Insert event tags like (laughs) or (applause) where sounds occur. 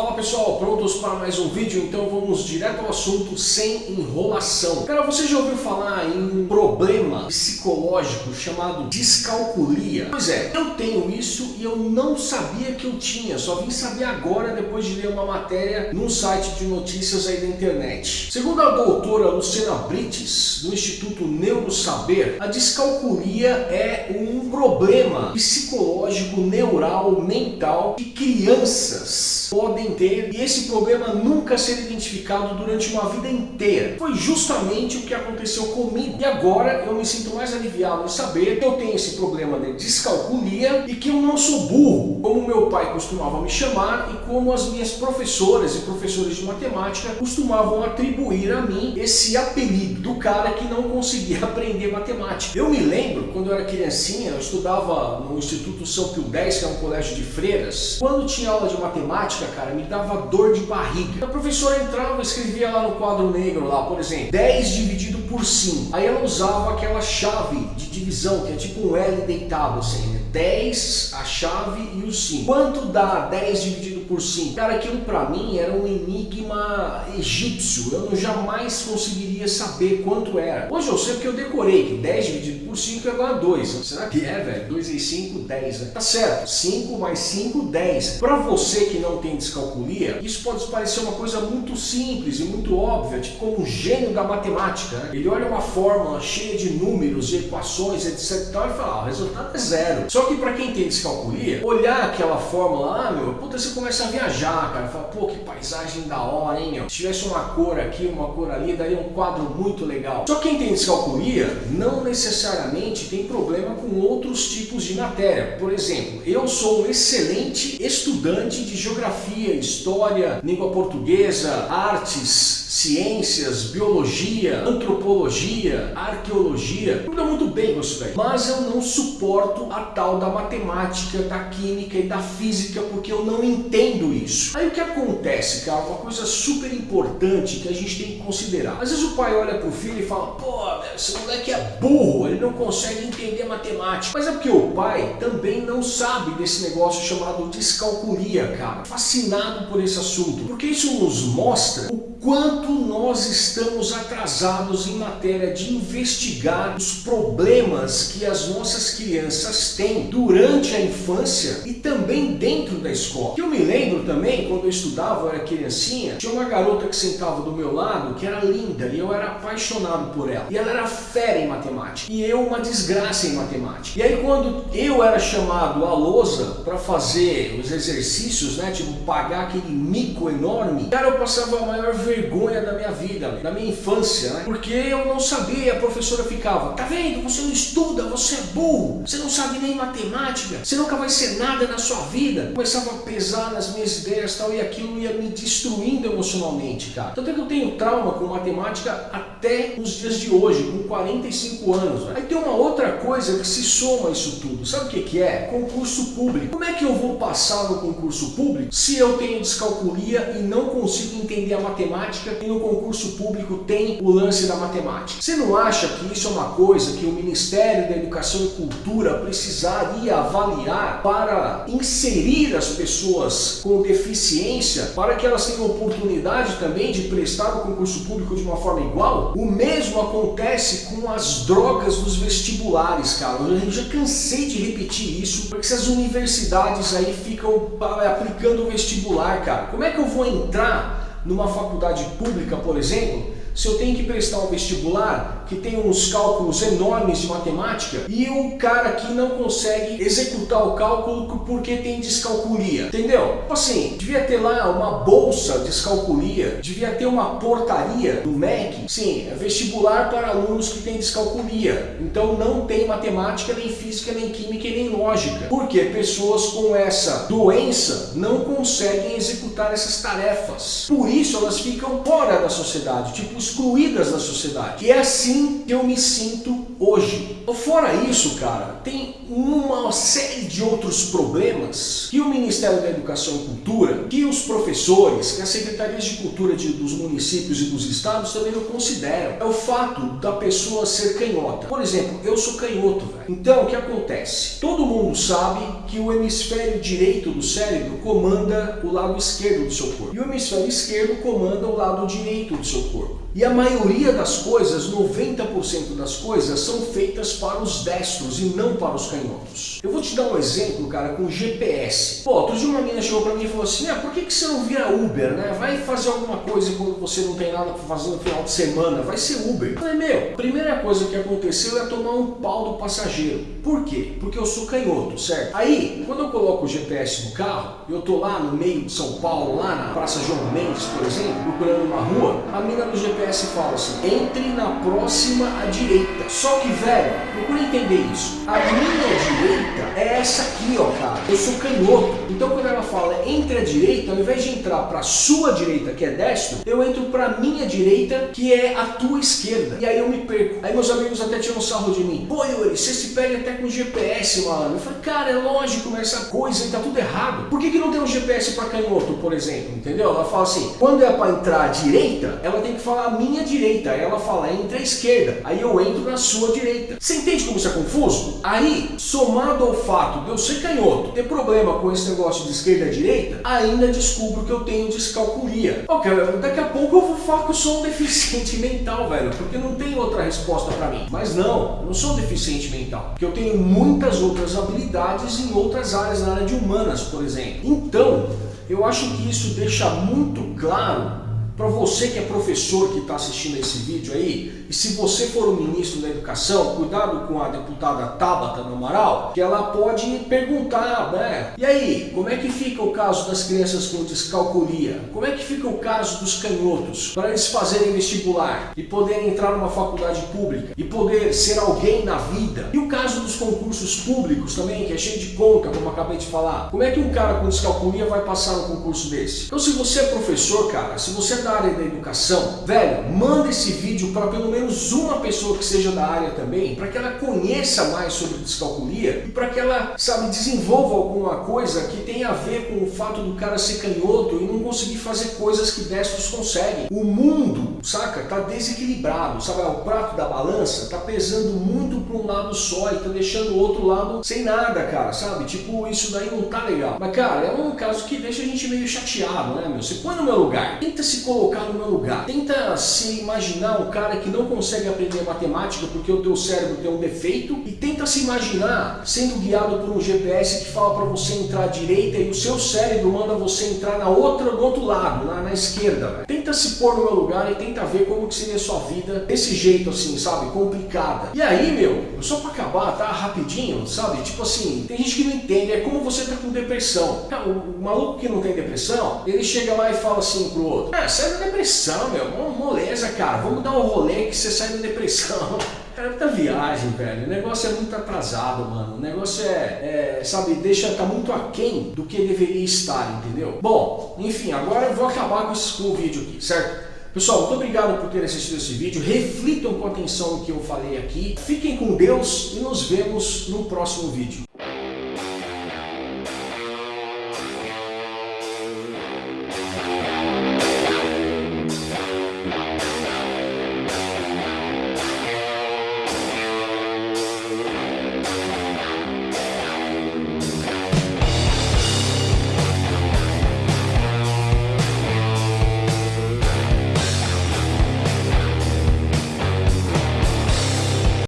Fala pessoal, prontos para mais um vídeo? Então vamos direto ao assunto sem enrolação. Cara, você já ouviu falar em um problema psicológico chamado descalculia? Pois é, eu tenho isso e eu não sabia que eu tinha, só vim saber agora depois de ler uma matéria num site de notícias aí da internet. Segundo a doutora Luciana Brites, do Instituto Neurosaber, a descalculia é um problema psicológico, neural, mental que crianças podem ter e esse problema nunca ser identificado durante uma vida inteira. Foi justamente o que aconteceu comigo. E agora eu me sinto mais aliviado em saber que eu tenho esse problema de descalculia e que eu não sou burro, como meu pai costumava me chamar e como as minhas professoras e professores de matemática costumavam atribuir a mim esse apelido do cara que não conseguia (laughs) aprender matemática. Eu me lembro, quando eu era criancinha, eu estudava no Instituto São Pio X, que é um colégio de freiras. Quando tinha aula de matemática, cara, me dava dor de barriga. A professora entrava e escrevia lá no quadro negro, lá, por exemplo, 10 dividido por 5. Aí ela usava aquela chave de divisão, que é tipo um L deitado, assim, né? 10, a chave e o 5. Quanto dá 10 dividido por 5? Cara, aquilo pra mim era um enigma egípcio. Eu jamais conseguiria saber quanto era. Hoje eu sei porque eu decorei que 10 dividido por 5 é igual a 2. Será que é, velho? 2 e 5, 10, né? Tá certo. 5 mais 5, 10. Pra você que não tem descalculia, isso pode parecer uma coisa muito simples e muito óbvia, tipo como um gênio da matemática. Né? Ele olha uma fórmula cheia de números, equações, etc e tal, e fala, ah, o resultado é zero. Só que para quem tem descalculia, olhar aquela fórmula, ah, meu, puta, você começa a viajar, cara, fala, pô, que paisagem da hora, hein, meu. Se tivesse uma cor aqui, uma cor ali, daria um quadro muito legal. Só quem tem descalculia não necessariamente tem problema com outros tipos de matéria. Por exemplo, eu sou um excelente estudante de geografia, história, língua portuguesa, artes, ciências, biologia, antropologia, arqueologia, tudo muito bem com isso daí. Mas eu não suporto a tal da matemática, da química e da física porque eu não entendo isso. Aí o que acontece, cara, uma coisa super importante que a gente tem que considerar. Às vezes o pai olha pro filho e fala, pô, esse moleque é burro, ele não consegue entender matemática. Mas é porque o pai também não sabe desse negócio chamado descalculia, cara. Fascinado por esse assunto. Porque isso nos mostra o quanto nós estamos atrasados em matéria de investigar os problemas que as nossas crianças têm durante a infância e também dentro da escola. Eu me lembro também, quando eu estudava, eu era criancinha, tinha uma garota que sentava do meu lado que era linda e eu era apaixonado por ela. E ela era fera em matemática e eu uma desgraça em matemática. E aí quando eu era chamado à lousa para fazer os exercícios, né, tipo pagar aquele mico enorme, cara, eu passava a maior vergonha vergonha da minha vida, da minha infância, né? Porque eu não sabia, a professora ficava, tá vendo, você não estuda, você é burro, você não sabe nem matemática, você nunca vai ser nada na sua vida. Começava a pesar nas minhas ideias tal, e aquilo ia me destruindo emocionalmente, cara. Tanto é que eu tenho trauma com matemática até os dias de hoje, com 45 anos. Né? Aí tem uma outra coisa que se soma isso tudo. Sabe o que, que é? Concurso público. Como é que eu vou passar no concurso público se eu tenho descalculia e não consigo entender a matemática e no concurso público tem o lance da matemática. Você não acha que isso é uma coisa que o Ministério da Educação e Cultura precisaria avaliar para inserir as pessoas com deficiência para que elas tenham oportunidade também de prestar o concurso público de uma forma igual? O mesmo acontece com as drogas dos vestibulares, cara. Eu já cansei de repetir isso, porque essas universidades aí ficam aplicando o vestibular, cara. Como é que eu vou entrar numa faculdade pública, por exemplo, se eu tenho que prestar um vestibular que tem uns cálculos enormes de matemática e o cara aqui não consegue executar o cálculo porque tem descalculia, entendeu? Tipo assim, devia ter lá uma bolsa de descalculia, devia ter uma portaria do MEC, sim, é vestibular para alunos que têm descalculia, então não tem matemática, nem física, nem química e nem lógica, porque pessoas com essa doença não conseguem executar essas tarefas, por isso elas ficam fora da sociedade, tipo excluídas da sociedade. E é assim que eu me sinto hoje. Fora isso, cara, tem uma série de outros problemas que o Ministério da Educação e Cultura, que os professores, que as secretarias de cultura de, dos municípios e dos estados também não consideram. É o fato da pessoa ser canhota. Por exemplo, eu sou canhoto, velho. Então, o que acontece? Todo mundo sabe que o hemisfério direito do cérebro comanda o lado esquerdo do seu corpo. E o hemisfério esquerdo comanda o lado direito do seu corpo. E a maioria das coisas, 90% das coisas, são feitas para os destros e não para os canhotos. Eu vou te dar um exemplo, cara, com GPS. Pô, outro dia uma menina chegou pra mim e falou assim, ah, por que, que você não vira Uber, né? Vai fazer alguma coisa quando você não tem nada pra fazer no final de semana, vai ser Uber. Eu falei, meu, primeira coisa que aconteceu é tomar um pau do passageiro. Por quê? Porque eu sou canhoto, certo? Aí, quando eu coloco o GPS no carro, eu tô lá no meio de São Paulo, lá na Praça João Mendes, por exemplo, procurando uma rua, a mina do GPS fala assim, entre na próxima à direita. Só que, velho, procura entender isso. A minha direita é essa aqui, ó, cara. Eu sou canhoto. Então quando ela fala entre a direita, ao invés de entrar para sua direita, que é destro, eu entro para minha direita, que é a tua esquerda. E aí eu me perco. Aí meus amigos até tiram sarro de mim. Pô, Yuri, você se pega até com GPS, mano. Eu falei, cara, é lógico, mas essa coisa aí tá tudo errado. Por que, que não tem um GPS para canhoto, por exemplo? Entendeu? Ela fala assim, quando é para entrar à direita, ela tem que falar minha direita. Aí ela fala, entre a esquerda. Aí eu entro na sua direita. Você entende como isso é confuso? Aí, somado ao fato de eu ser canhoto, ter problema com esse negócio de esquerda e direita, ainda descubro que eu tenho descalculia. Ok, daqui a pouco eu vou falar que eu sou um (laughs) deficiente mental, velho, porque não tem outra resposta para mim. Mas não, eu não sou um deficiente mental, porque eu tenho muitas outras habilidades em outras áreas, na área de humanas, por exemplo. Então, eu acho que isso deixa muito claro para você que é professor que está assistindo esse vídeo aí, e se você for o ministro da Educação, cuidado com a deputada Tabata do Amaral, que ela pode perguntar, né? E aí, como é que fica o caso das crianças com descalculia? Como é que fica o caso dos canhotos para eles fazerem vestibular e poderem entrar numa faculdade pública e poder ser alguém na vida? E o caso dos concursos públicos também, que é cheio de conta, como acabei de falar. Como é que um cara com descalculia vai passar no concurso desse? Então se você é professor, cara, se você é da área da educação, velho, manda esse vídeo para pelo menos uma pessoa que seja da área também, para que ela conheça mais sobre descalculia e para que ela, sabe, desenvolva alguma coisa que tenha a ver com o fato do cara ser canhoto e não conseguir fazer coisas que destros conseguem. O mundo, saca, tá desequilibrado, sabe, o prato da balança tá pesando muito para um lado só e tá deixando o outro lado sem nada, cara, sabe? Tipo, isso daí não tá legal. Mas, cara, é um caso que deixa a gente meio chateado, né, meu? Você põe no meu lugar, tenta se colocar colocar no meu lugar. Tenta se imaginar um cara que não consegue aprender matemática porque o teu cérebro tem um defeito e tenta se imaginar sendo guiado por um GPS que fala para você entrar à direita e o seu cérebro manda você entrar na outra, do outro lado, na, na esquerda. Tenta se pôr no meu lugar e tenta ver como que seria a sua vida desse jeito assim, sabe? Complicada. E aí, meu, só para acabar, tá? Rapidinho, sabe? Tipo assim, tem gente que não entende, é como você tá com depressão. O maluco que não tem depressão, ele chega lá e fala assim pro outro, ah, sai da depressão, meu. Moleza, cara. Vamos dar um rolê que você sai da depressão. (laughs) Cara, é muita viagem, velho. O negócio é muito atrasado, mano. O negócio é, é, sabe, deixa, tá muito aquém do que deveria estar, entendeu? Bom, enfim, agora eu vou acabar com, esse, com o vídeo aqui, certo? Pessoal, muito obrigado por ter assistido esse vídeo. Reflitam com atenção no que eu falei aqui. Fiquem com Deus e nos vemos no próximo vídeo.